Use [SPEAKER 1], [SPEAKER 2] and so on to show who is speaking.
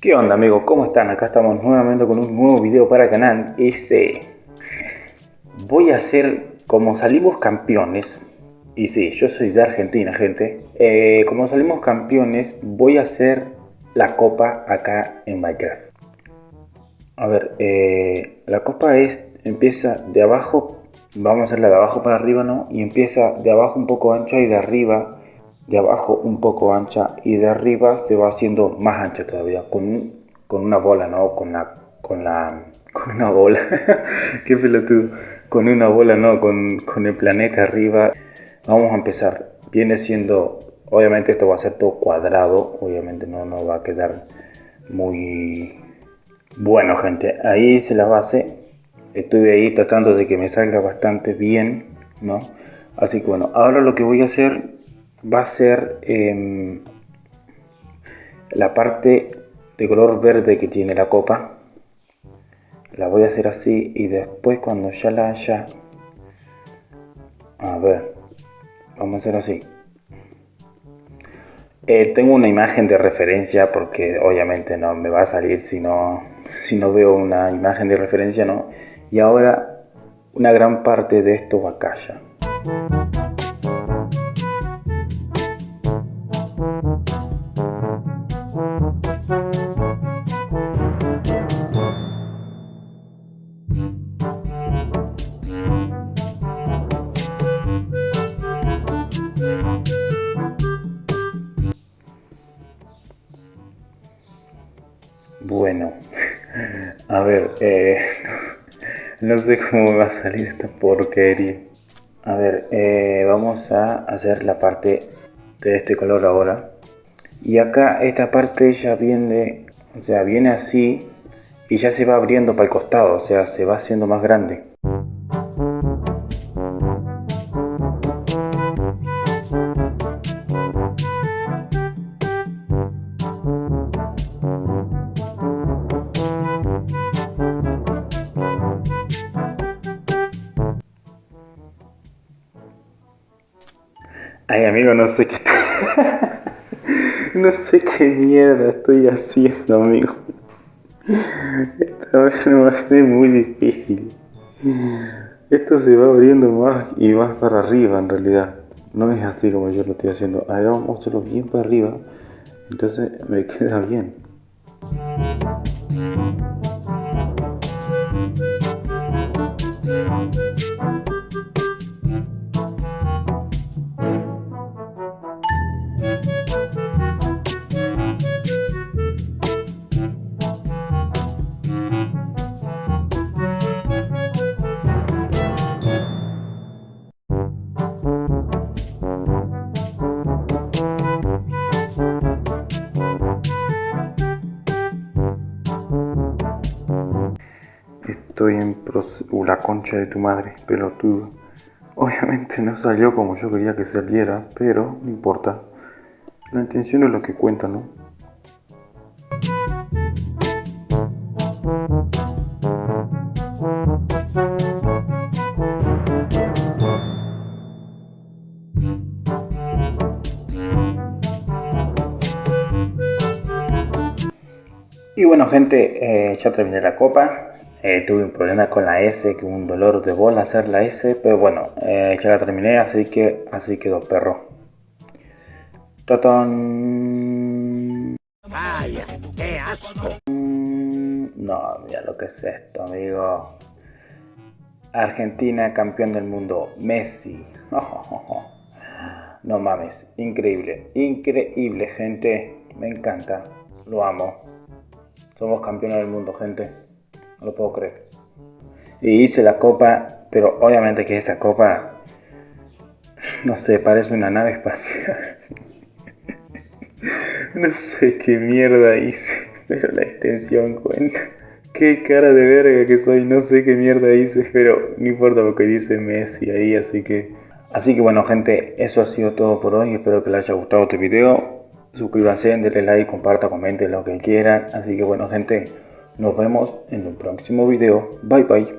[SPEAKER 1] ¿Qué onda amigos? ¿Cómo están? Acá estamos nuevamente con un nuevo video para el canal ese Voy a hacer como salimos campeones Y sí, yo soy de Argentina gente eh, Como salimos campeones voy a hacer la copa acá en Minecraft A ver, eh, la copa es empieza de abajo Vamos a hacerla de abajo para arriba, ¿no? Y empieza de abajo un poco ancha y de arriba de abajo un poco ancha y de arriba se va haciendo más ancha todavía con, con una bola, ¿no? Con la, con la, con una bola, qué pelotudo, con una bola, ¿no? Con, con el planeta arriba. Vamos a empezar, viene siendo, obviamente esto va a ser todo cuadrado, obviamente no, no va a quedar muy bueno gente, ahí hice la base, estuve ahí tratando de que me salga bastante bien, ¿no? Así que bueno, ahora lo que voy a hacer va a ser em, la parte de color verde que tiene la copa. La voy a hacer así y después cuando ya la haya a ver vamos a hacer así. Eh, tengo una imagen de referencia porque obviamente no me va a salir si no, si no veo una imagen de referencia no y ahora una gran parte de esto va a callar ver, eh, no sé cómo va a salir esta porquería. A ver, eh, vamos a hacer la parte de este color ahora. Y acá esta parte ya viene, o sea, viene así y ya se va abriendo para el costado, o sea, se va haciendo más grande. Ay, amigo, no sé qué... no sé qué mierda estoy haciendo, amigo. Esta vez va a ser muy difícil. Esto se va abriendo más y más para arriba, en realidad. No es así como yo lo estoy haciendo. Hacerlo bien para arriba. Entonces me queda bien. Estoy en uh, la concha de tu madre, pelotudo. Obviamente no salió como yo quería que saliera, pero no importa. La intención es lo que cuenta, ¿no? Y bueno gente, eh, ya terminé la copa, eh, tuve un problema con la S, que un dolor de bola hacer la S, pero bueno, eh, ya la terminé, así que así quedó perro. ¡Totón! ¡Ay, qué asco! No, mira lo que es esto, amigo. Argentina, campeón del mundo, Messi. No mames, increíble, increíble, gente. Me encanta, lo amo. Somos campeones del mundo, gente. No lo puedo creer. Y hice la copa, pero obviamente que esta copa, no sé, parece una nave espacial. no sé qué mierda hice, pero la extensión cuenta. Qué cara de verga que soy, no sé qué mierda hice, pero no importa lo que dice Messi ahí, así que... Así que bueno gente, eso ha sido todo por hoy, espero que les haya gustado este video. Suscríbanse, denle like, compartan, comenten lo que quieran. Así que bueno gente, nos vemos en un próximo video. Bye bye.